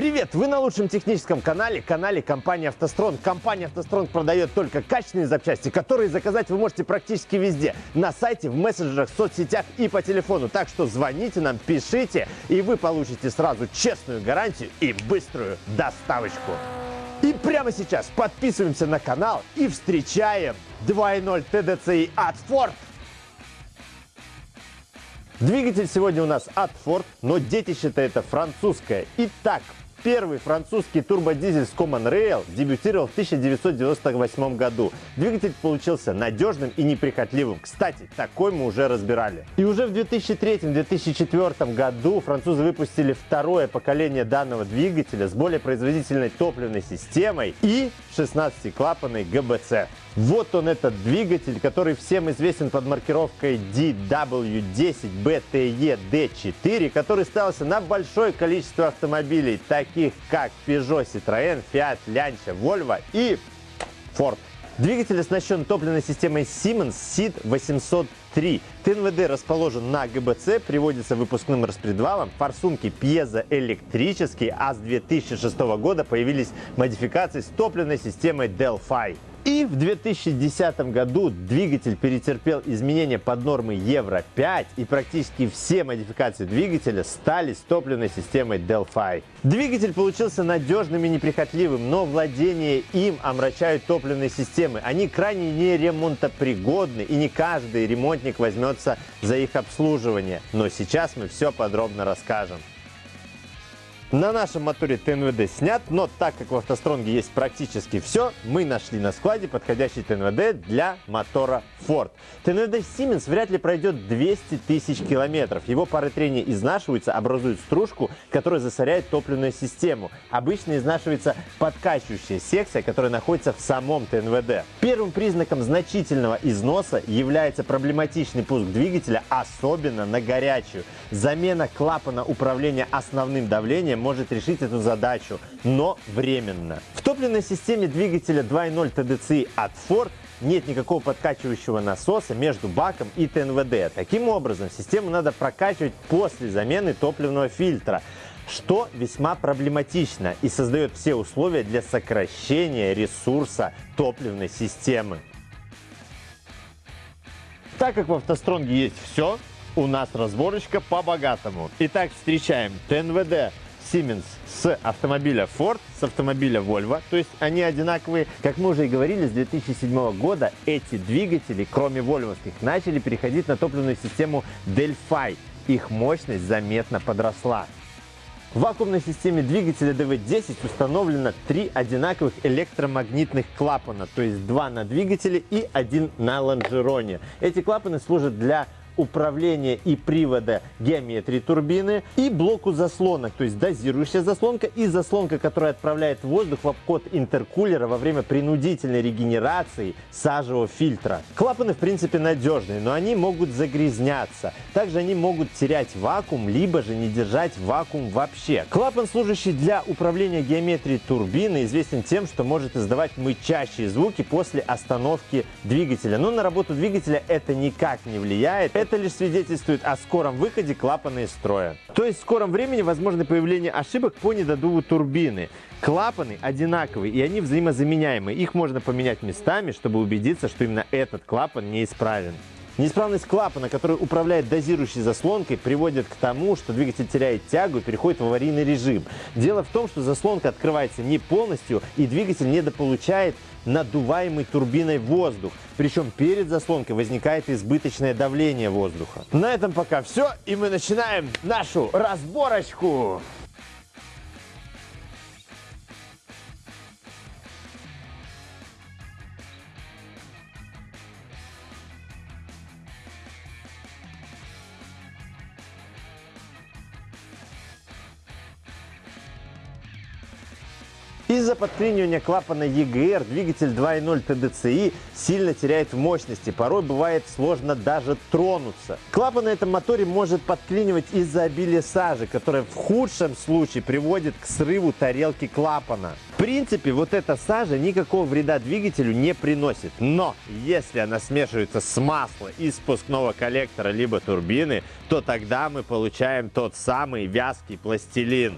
Привет! Вы на лучшем техническом канале, канале компании «АвтоСтронг». Компания «АвтоСтронг» продает только качественные запчасти, которые заказать вы можете практически везде. На сайте, в мессенджерах, в соцсетях и по телефону. Так что звоните нам, пишите, и вы получите сразу честную гарантию и быструю доставочку. И прямо сейчас подписываемся на канал и встречаем 2.0 TDCi от Ford. Двигатель сегодня у нас от Ford, но детище-то это французское. Итак, Первый французский турбодизель с Common Rail дебютировал в 1998 году. Двигатель получился надежным и неприхотливым. Кстати, такой мы уже разбирали. И уже в 2003-2004 году французы выпустили второе поколение данного двигателя с более производительной топливной системой и 16-клапанной ГБЦ. Вот он этот двигатель, который всем известен под маркировкой DW10BTE-D4, который ставился на большое количество автомобилей, таких как Peugeot, Citroën, Fiat, Lancia, Volvo и Ford. Двигатель оснащен топливной системой Siemens SID 803. ТНВД расположен на ГБЦ, приводится выпускным распредвалом, форсунки пьезоэлектрические, а с 2006 года появились модификации с топливной системой Delphi. И в 2010 году двигатель перетерпел изменения под нормы Евро-5 и практически все модификации двигателя стали с топливной системой Delphi. Двигатель получился надежным и неприхотливым, но владение им омрачают топливные системы. Они крайне неремонтопригодны и не каждый ремонтник возьмется за их обслуживание. Но сейчас мы все подробно расскажем. На нашем моторе ТНВД снят, но так как в автостронге есть практически все, мы нашли на складе подходящий ТНВД для мотора Ford. ТНВД Siemens вряд ли пройдет 200 тысяч километров. Его пары трения изнашиваются, образуют стружку, которая засоряет топливную систему. Обычно изнашивается подкачивающая секция, которая находится в самом ТНВД. Первым признаком значительного износа является проблематичный пуск двигателя, особенно на горячую. Замена клапана управления основным давлением может решить эту задачу, но временно. В топливной системе двигателя 2.0 TDCi от Ford нет никакого подкачивающего насоса между баком и ТНВД. Таким образом, систему надо прокачивать после замены топливного фильтра что весьма проблематично и создает все условия для сокращения ресурса топливной системы. Так как в автостронге есть все, у нас разборочка по-богатому. Итак, встречаем ТНВД Siemens с автомобиля Ford, с автомобиля Volvo. То есть они одинаковые. Как мы уже и говорили, с 2007 года эти двигатели, кроме вольвовских, начали переходить на топливную систему Delphi. Их мощность заметно подросла. В вакуумной системе двигателя DV10 установлено три одинаковых электромагнитных клапана, то есть два на двигателе и один на лонжероне. Эти клапаны служат для управления и привода геометрии турбины и блоку заслонок, то есть дозирующая заслонка и заслонка, которая отправляет воздух в обход интеркулера во время принудительной регенерации сажевого фильтра. Клапаны в принципе надежные, но они могут загрязняться. Также они могут терять вакуум, либо же не держать вакуум вообще. Клапан, служащий для управления геометрией турбины, известен тем, что может издавать мычащие звуки после остановки двигателя. Но на работу двигателя это никак не влияет. Это лишь свидетельствует о скором выходе клапана из строя. То есть в скором времени возможно появление ошибок по недодуву турбины. Клапаны одинаковые и они взаимозаменяемые. Их можно поменять местами, чтобы убедиться, что именно этот клапан неисправен. Неисправность клапана, который управляет дозирующей заслонкой, приводит к тому, что двигатель теряет тягу и переходит в аварийный режим. Дело в том, что заслонка открывается не полностью и двигатель недополучает надуваемый турбиной воздух. Причем перед заслонкой возникает избыточное давление воздуха. На этом пока все, и мы начинаем нашу разборочку. Из-за подклинивания клапана EGR двигатель 2.0 TDCi сильно теряет в мощности, порой бывает сложно даже тронуться. Клапан на этом моторе может подклинивать из-за обилия сажи, которая в худшем случае приводит к срыву тарелки клапана. В принципе, вот эта сажа никакого вреда двигателю не приносит, но если она смешивается с маслом из спускного коллектора либо турбины, то тогда мы получаем тот самый вязкий пластилин.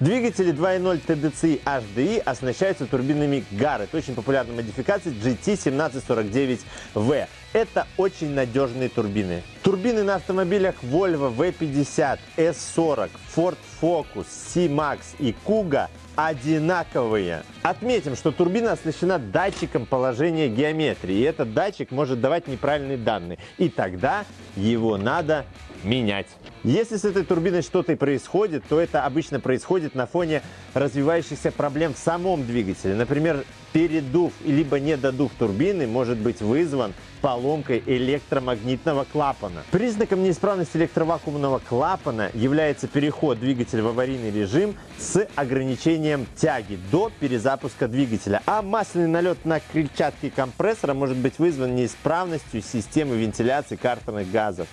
Двигатели 2.0 TDCi HDI оснащаются турбинами Garrett, очень популярной модификации GT1749V. Это очень надежные турбины. Турбины на автомобилях Volvo V50, S40, Ford Focus, C-Max и Kuga одинаковые. Отметим, что турбина оснащена датчиком положения геометрии, и этот датчик может давать неправильные данные, и тогда его надо менять. Если с этой турбиной что-то и происходит, то это обычно происходит на фоне развивающихся проблем в самом двигателе. Например, передув либо недодув турбины может быть вызван поломкой электромагнитного клапана. Признаком неисправности электровакуумного клапана является переход двигателя в аварийный режим с ограничением тяги до перезапуска двигателя. А масляный налет на крыльчатке компрессора может быть вызван неисправностью системы вентиляции картерных газов.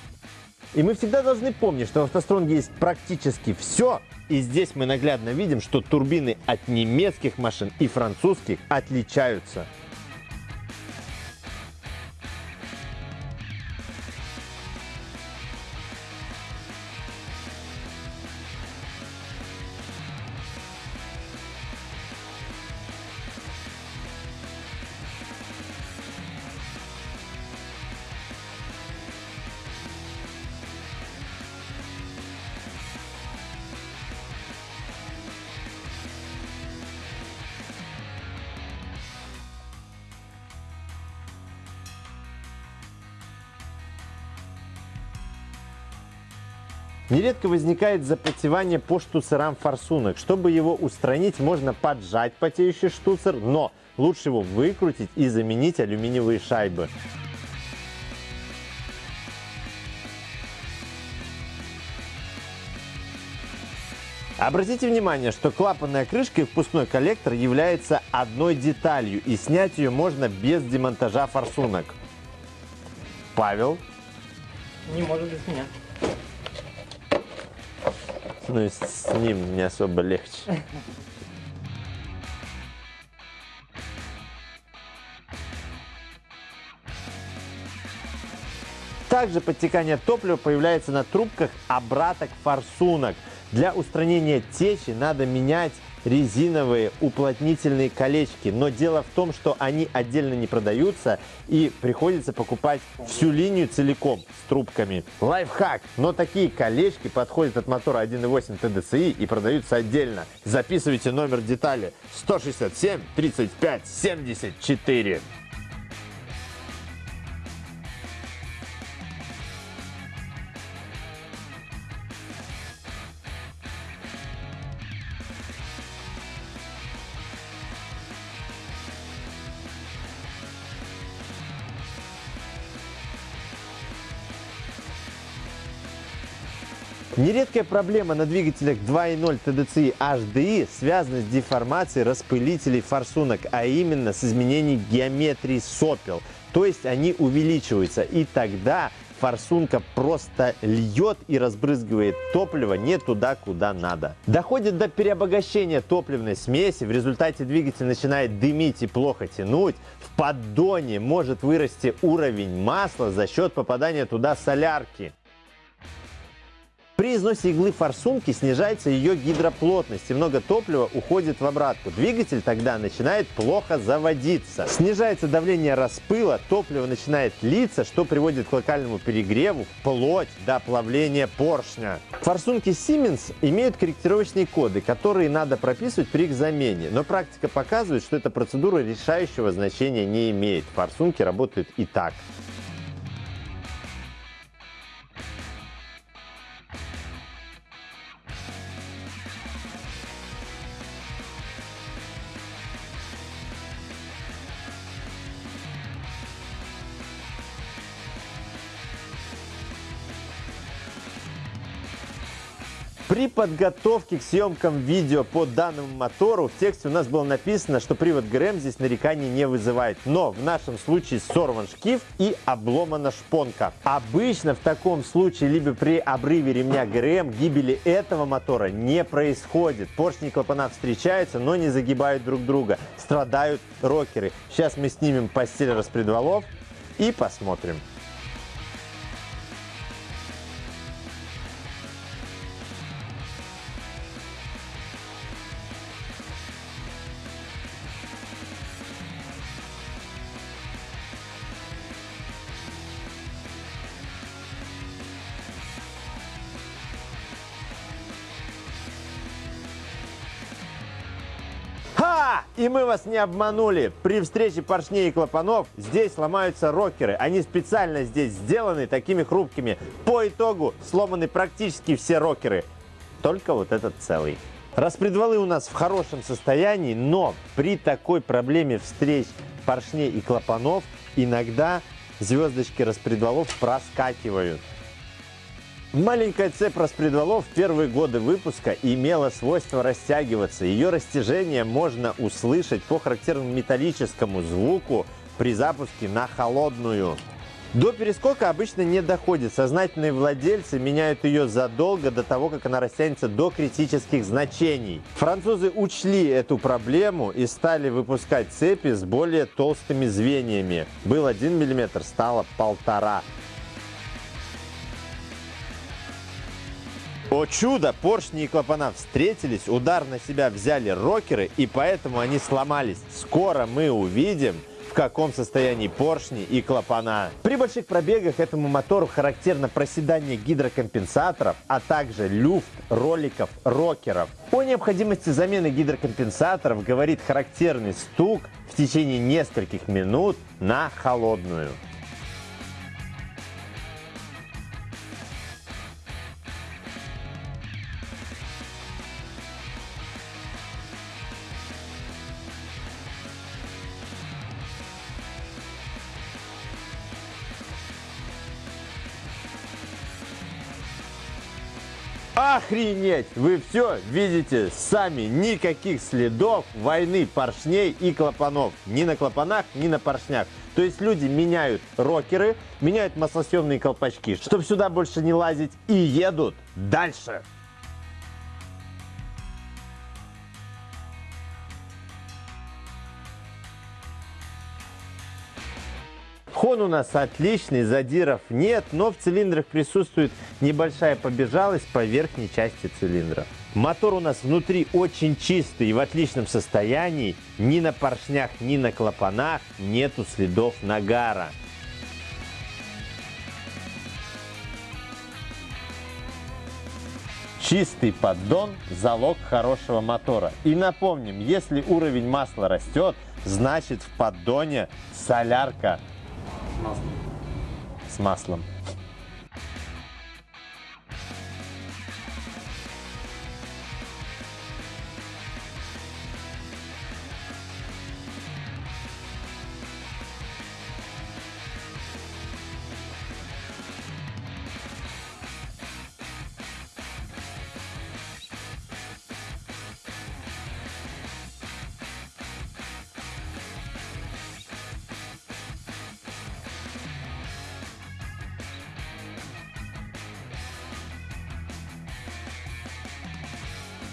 И мы всегда должны помнить, что в автостронге есть практически все, и здесь мы наглядно видим, что турбины от немецких машин и французских отличаются. Нередко возникает запотевание по штуцерам форсунок. Чтобы его устранить, можно поджать потеющий штуцер, но лучше его выкрутить и заменить алюминиевые шайбы. Обратите внимание, что клапанная крышка и впускной коллектор являются одной деталью, и снять ее можно без демонтажа форсунок. Павел? Не может без меня. Ну и с ним не особо легче. Также подтекание топлива появляется на трубках обраток форсунок. Для устранения течи надо менять резиновые уплотнительные колечки. Но дело в том, что они отдельно не продаются и приходится покупать всю линию целиком с трубками. Лайфхак! Но такие колечки подходят от мотора 1.8 TDCi и продаются отдельно. Записывайте номер детали 167 35 74. Нередкая проблема на двигателях 2.0 TDCi HDI связана с деформацией распылителей форсунок, а именно с изменением геометрии сопел. То есть они увеличиваются, и тогда форсунка просто льет и разбрызгивает топливо не туда, куда надо. Доходит до переобогащения топливной смеси, в результате двигатель начинает дымить и плохо тянуть, в поддоне может вырасти уровень масла за счет попадания туда солярки. При износе иглы форсунки снижается ее гидроплотность и много топлива уходит в обратку. Двигатель тогда начинает плохо заводиться. Снижается давление распыла, топливо начинает литься, что приводит к локальному перегреву вплоть до плавления поршня. Форсунки Siemens имеют корректировочные коды, которые надо прописывать при их замене. Но практика показывает, что эта процедура решающего значения не имеет. Форсунки работают и так. Подготовке к съемкам видео по данному мотору в тексте у нас было написано, что привод ГРМ здесь нареканий не вызывает. Но в нашем случае сорван шкив и обломана шпонка. Обычно в таком случае либо при обрыве ремня ГРМ гибели этого мотора не происходит. Поршни и клапана встречаются, но не загибают друг друга. Страдают рокеры. Сейчас мы снимем постель распредвалов и посмотрим. И мы вас не обманули. При встрече поршней и клапанов здесь ломаются рокеры. Они специально здесь сделаны такими хрупкими. По итогу сломаны практически все рокеры. Только вот этот целый. Распредвалы у нас в хорошем состоянии, но при такой проблеме встреч поршней и клапанов иногда звездочки распредвалов проскакивают. Маленькая цепь распредвалов в первые годы выпуска имела свойство растягиваться. Ее растяжение можно услышать по характерному металлическому звуку при запуске на холодную. До перескока обычно не доходит. Сознательные владельцы меняют ее задолго до того, как она растянется до критических значений. Французы учли эту проблему и стали выпускать цепи с более толстыми звеньями. Был 1 мм, стало полтора. О чудо! Поршни и клапана встретились, удар на себя взяли рокеры, и поэтому они сломались. Скоро мы увидим, в каком состоянии поршни и клапана. При больших пробегах этому мотору характерно проседание гидрокомпенсаторов, а также люфт роликов рокеров. О необходимости замены гидрокомпенсаторов говорит характерный стук в течение нескольких минут на холодную. Охренеть! Вы все видите сами. Никаких следов войны поршней и клапанов. Ни на клапанах, ни на поршнях. То есть люди меняют рокеры, меняют маслосъемные колпачки, чтобы сюда больше не лазить, и едут дальше. Хон у нас отличный, задиров нет, но в цилиндрах присутствует небольшая побежалость по верхней части цилиндра. Мотор у нас внутри очень чистый и в отличном состоянии. Ни на поршнях, ни на клапанах нету следов нагара. Чистый поддон – залог хорошего мотора. И напомним, если уровень масла растет, значит в поддоне солярка маслом. с маслом.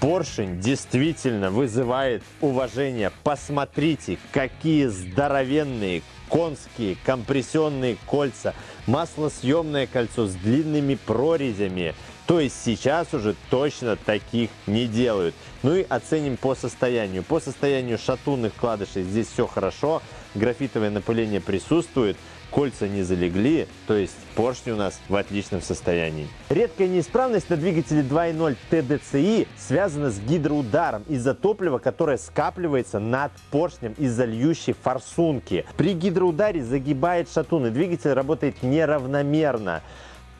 Поршень действительно вызывает уважение. Посмотрите, какие здоровенные конские компрессионные кольца, маслосъемное кольцо с длинными прорезями. То есть сейчас уже точно таких не делают. Ну и оценим по состоянию. По состоянию шатунных вкладышей здесь все хорошо. Графитовое напыление присутствует кольца не залегли, то есть поршни у нас в отличном состоянии. Редкая неисправность на двигателе 2.0 TDCi связана с гидроударом из-за топлива, которое скапливается над поршнем из-за льющей форсунки. При гидроударе загибает шатун, и двигатель работает неравномерно.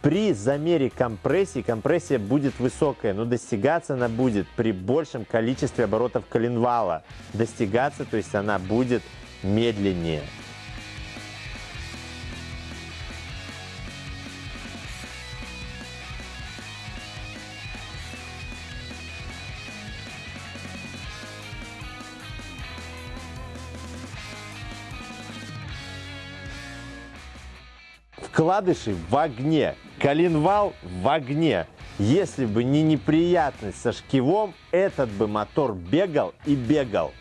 При замере компрессии компрессия будет высокая, но достигаться она будет при большем количестве оборотов коленвала. Достигаться, то есть она будет медленнее. Вкладыши в огне, коленвал в огне. Если бы не неприятность со шкивом, этот бы мотор бегал и бегал.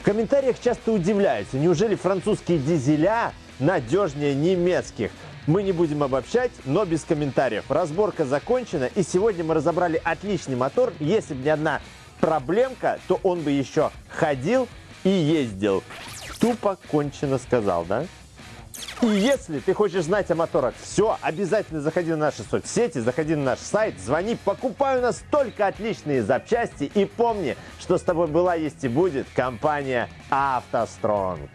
В комментариях часто удивляются, неужели французские дизеля надежнее немецких? Мы не будем обобщать, но без комментариев. Разборка закончена, и сегодня мы разобрали отличный мотор. Если бы не одна проблемка, то он бы еще ходил и ездил. Тупо кончено сказал, да? И если ты хочешь знать о моторах все, обязательно заходи на наши соцсети, заходи на наш сайт, звони, покупай у нас только отличные запчасти и помни, что с тобой была, есть и будет компания «АвтоСтронг».